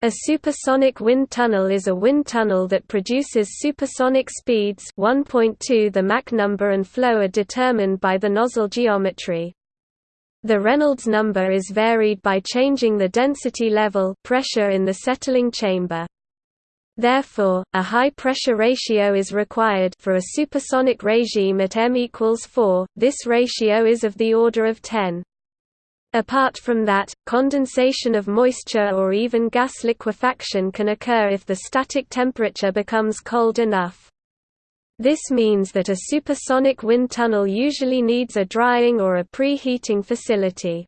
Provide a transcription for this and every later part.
A supersonic wind tunnel is a wind tunnel that produces supersonic speeds 1.2 the Mach number and flow are determined by the nozzle geometry. The Reynolds number is varied by changing the density level pressure in the settling chamber. Therefore, a high pressure ratio is required for a supersonic regime at m equals 4, this ratio is of the order of 10. Apart from that, condensation of moisture or even gas liquefaction can occur if the static temperature becomes cold enough. This means that a supersonic wind tunnel usually needs a drying or a preheating facility.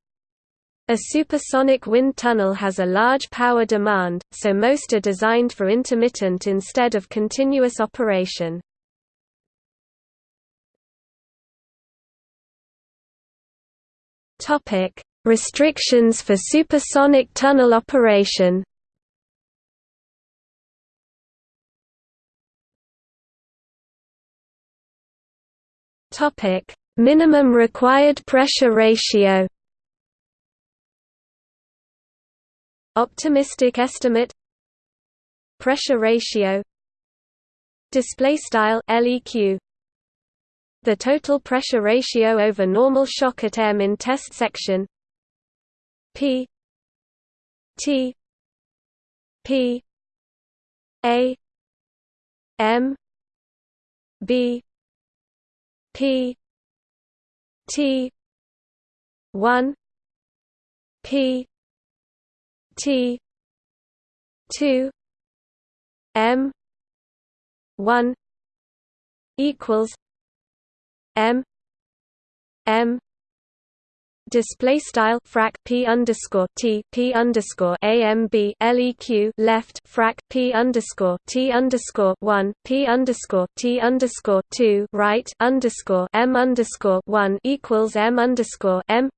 A supersonic wind tunnel has a large power demand, so most are designed for intermittent instead of continuous operation. Topic: Restrictions for supersonic tunnel operation Topic: Minimum required pressure ratio. Optimistic estimate. Pressure ratio. Display style LEQ. The total pressure ratio over normal shock at m in test section P T P A M B P T one P T two M one equals M M display style frac p underscore t p underscore amb leq left frac p underscore t underscore one p underscore t underscore two right underscore m underscore one equals m underscore m.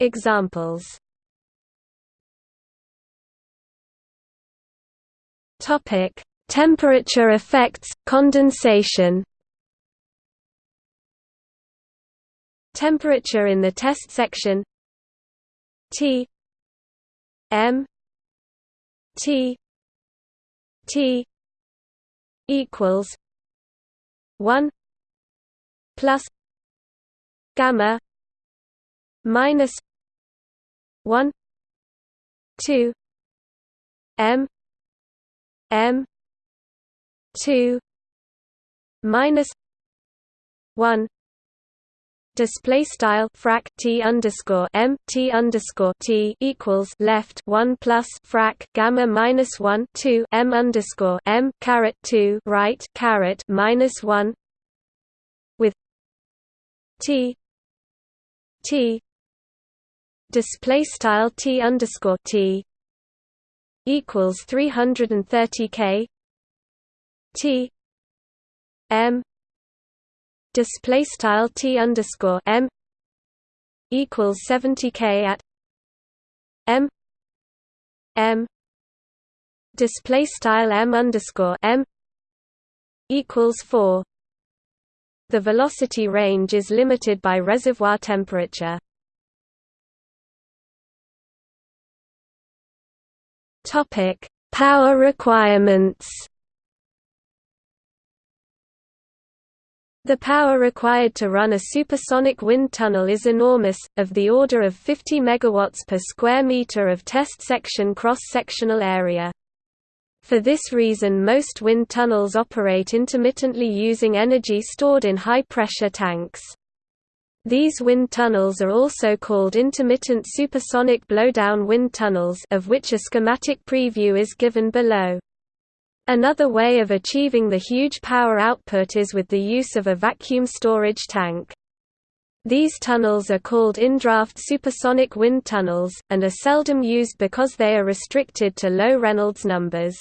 Examples. Topic: Temperature effects, condensation. Temperature in the test section T M T T equals one plus gamma minus one two M M two minus one display style frac t underscore m t underscore t equals left one plus frac gamma minus one two m underscore m caret two right caret minus one with t t display style t underscore t equals three hundred and thirty k t m display style t underscore m equals 70 k at m m display style m underscore m equals 4 the velocity range is limited by reservoir temperature. Topic power requirements The power required to run a supersonic wind tunnel is enormous, of the order of 50 MW per square meter of test section cross-sectional area. For this reason most wind tunnels operate intermittently using energy stored in high-pressure tanks. These wind tunnels are also called intermittent supersonic blowdown wind tunnels of which a schematic preview is given below. Another way of achieving the huge power output is with the use of a vacuum storage tank. These tunnels are called in-draft supersonic wind tunnels, and are seldom used because they are restricted to low Reynolds numbers.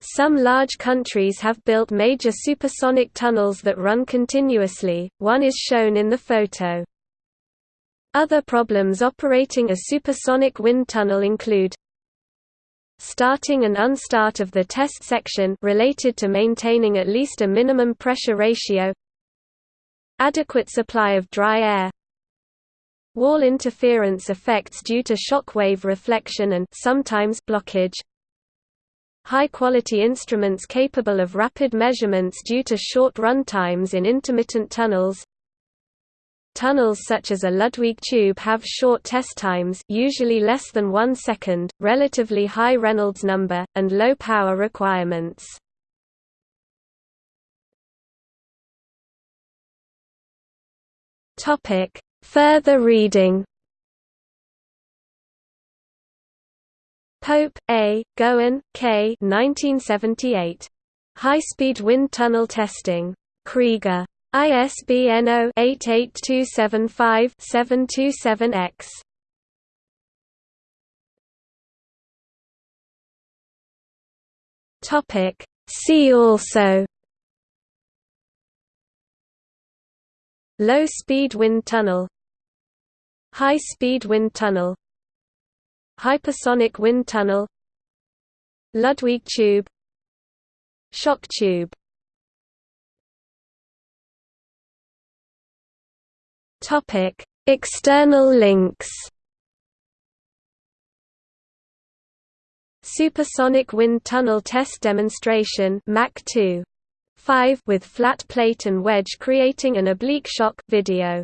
Some large countries have built major supersonic tunnels that run continuously, one is shown in the photo. Other problems operating a supersonic wind tunnel include starting and unstart of the test section related to maintaining at least a minimum pressure ratio adequate supply of dry air Wall interference effects due to shockwave reflection and sometimes blockage. High-quality instruments capable of rapid measurements due to short run times in intermittent tunnels. Tunnels such as a Ludwig tube have short test times usually less than one second, relatively high Reynolds number, and low power requirements. Further reading Pope, A., Goin, K. 1978. High-speed wind tunnel testing. Krieger. ISBN 0-88275-727-X. See also. Low-speed wind tunnel. High-speed wind tunnel. Hypersonic wind tunnel. Ludwig tube. Shock tube Topic: External links. Supersonic wind tunnel test demonstration Mach 2. 5 with flat plate and wedge creating an oblique shock video